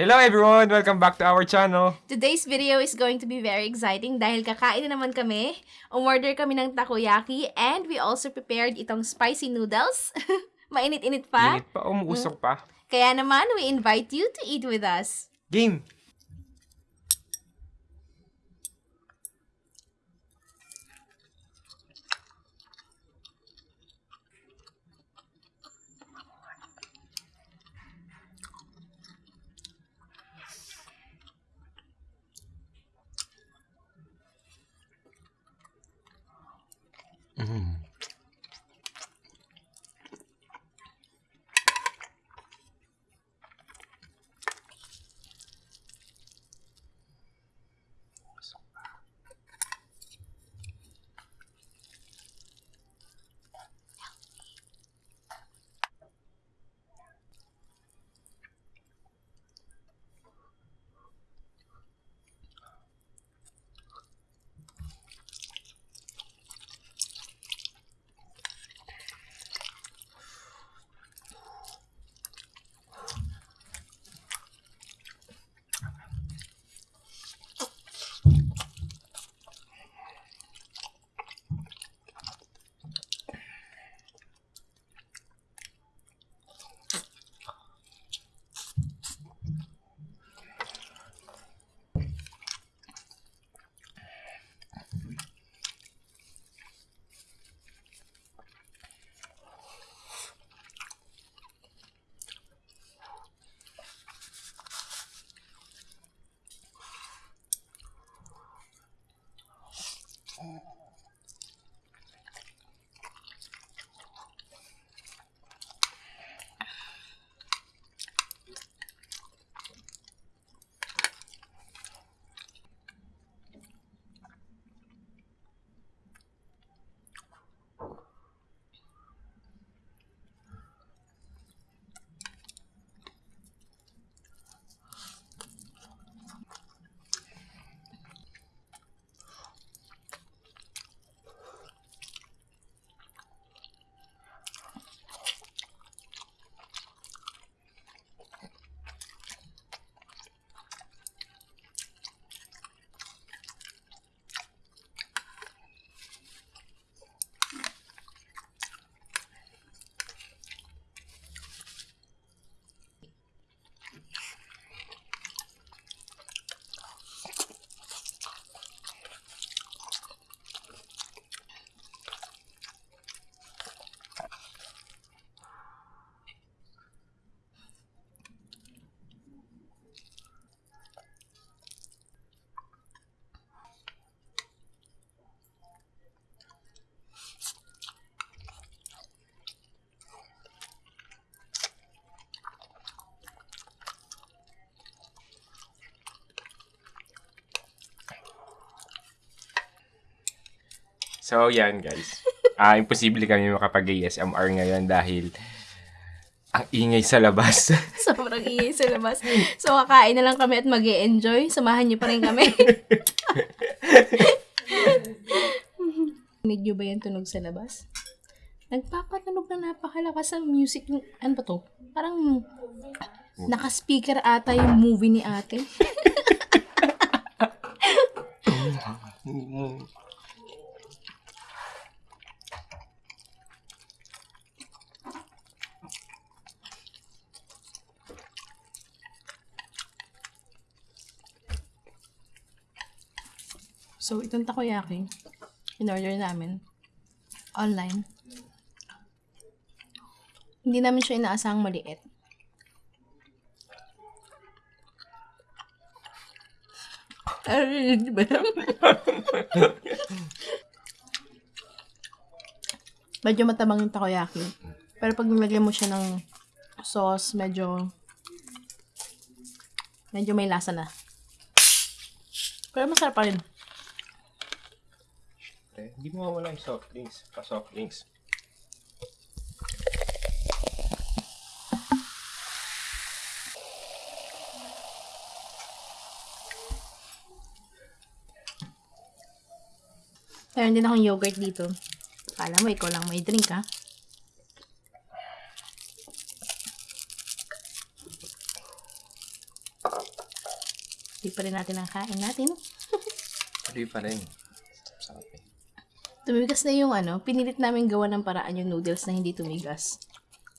Hello everyone! Welcome back to our channel. Today's video is going to be very exciting dahil kakain na naman kami. Umorder kami ng takoyaki and we also prepared itong spicy noodles. Mainit-init pa. Init pa, umuusok pa. Kaya naman, we invite you to eat with us. Game! Mm. So, yan guys. Ah, imposible kami makapag-ASMR ngayon dahil ang ingay sa labas. Sobrang ingay sa labas. So, kakain na lang kami at mag enjoy Samahan niyo pa rin kami. Medyo ba yung tunog sa labas? Nagpapatunog na napakalakas ang music. Ano ba to? Parang naka-speaker ata yung movie ni ate. So, itong takoyaki, in-order namin online. Hindi namin siya inaasahang maliit. Medyo matabang yung takoyaki. Pero pag nilagyan mo siya ng sauce, medyo medyo may lasa na. Pero masarap pa rin. Hindi mo mawala yung soft drinks. Pa-soft drinks. Meron din akong yogurt dito. Kala mo, ikaw lang may drink, ha? pa rin natin ang kain natin. Tuloy pa rin. Tumigas na yung ano, pinilit namin gawa ng paraan yung noodles na hindi tumigas.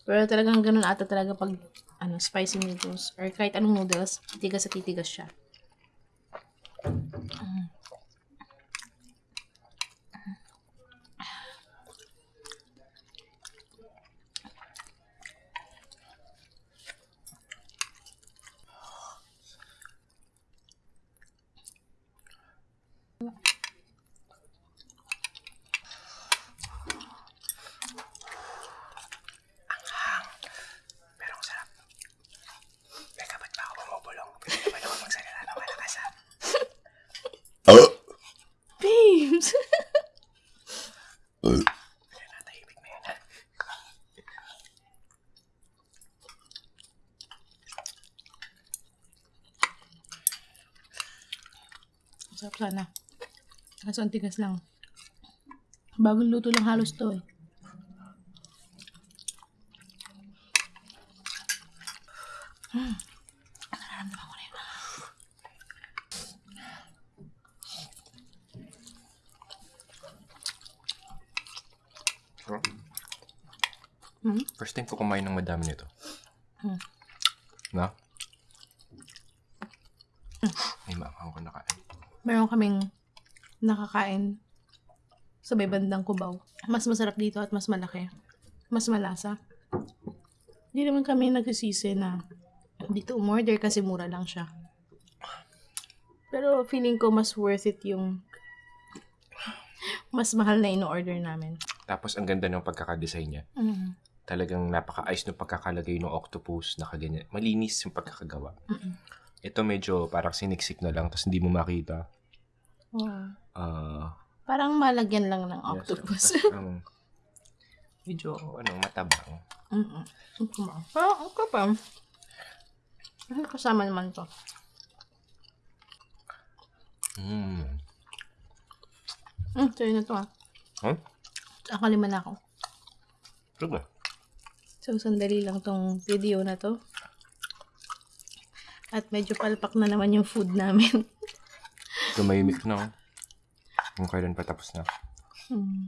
Pero talagang ganun ata talaga pag ano, spicy noodles or kahit anong noodles, titigas at titigas siya. Pero ang sarap. Teka, ba't ba ako bumubulong? Pwede naman ako magsalita ng malakas ah. Babes! Natahimik na yan ah. Sarap sana. Kaso ang tigas lang. Bagong luto lang halos to eh. Hmm. Nararamdaman ko na yun. Sarap. Hmm? First time ko kumain ng madami nito. Hmm. Na? Ay, maakang ko nakain. Meron kaming nakakain sa may bandang Cubao. Mas masarap dito at mas malaki. Mas malasa. Hindi naman kami nagsisisi na dito umorder kasi mura lang siya. Pero feeling ko mas worth it yung mas mahal na ino-order namin. Tapos ang ganda ng pagkakadesign niya. Mm. Talagang napaka-ayos ng pagkakalagay ng octopus na kaganyan. Malinis yung pagkakagawa. Mm-mm. Ito medyo parang siniksik na lang tapos hindi mo makita. Oo. Ah, Parang malagyan lang ng yes, octopus. tas, um, medyo ano, matabang. Mm-mm. Parang ang kapal. Ano kasama naman to? Mm. Mm, sa'yo na to ah. Huh? Akalima na ako. Talaga? So, sandali lang tong video na to. At medyo palpak na naman yung food namin. Tumahimik na. oh. Kung kailan pa tapos na. Hmm.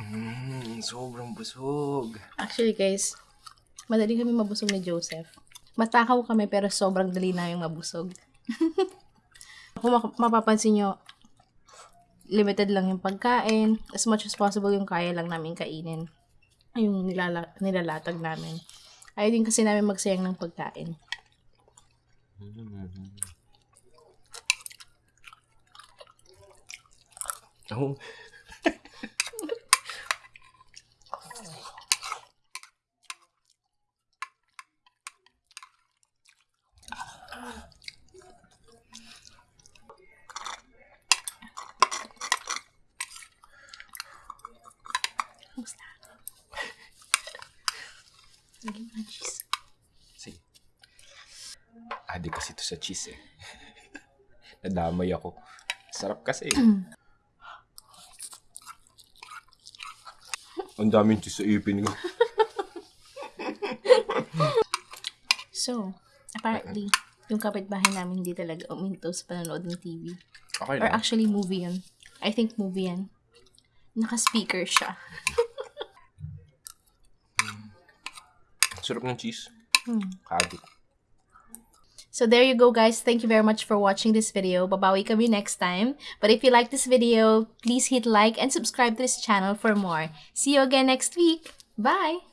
Mm, sobrang busog. Actually, guys, madali kami mabusog ni Joseph. Matakaw kami pero sobrang dali namin mabusog. Kung mapapansin nyo, limited lang yung pagkain. As much as possible yung kaya lang namin kainin. Yung nilala- nilalatag namin. Ayaw din kasi namin magsayang ng pagkain. Mm. Ng cheese. Sige. Adik kasi ito sa cheese eh. Nadamay ako. Sarap kasi. Ang daming cheese sa ipin ko. So, apparently, yung kapitbahay namin hindi talaga uminto sa panonood ng TV. Okay Or lang. actually, movie yun. I think movie yan. Naka-speaker siya. Sarap ng cheese. Hmm. Kaadik. So there you go guys. Thank you very much for watching this video. Babawi kami next time. But if you like this video, please hit like and subscribe to this channel for more. See you again next week. Bye!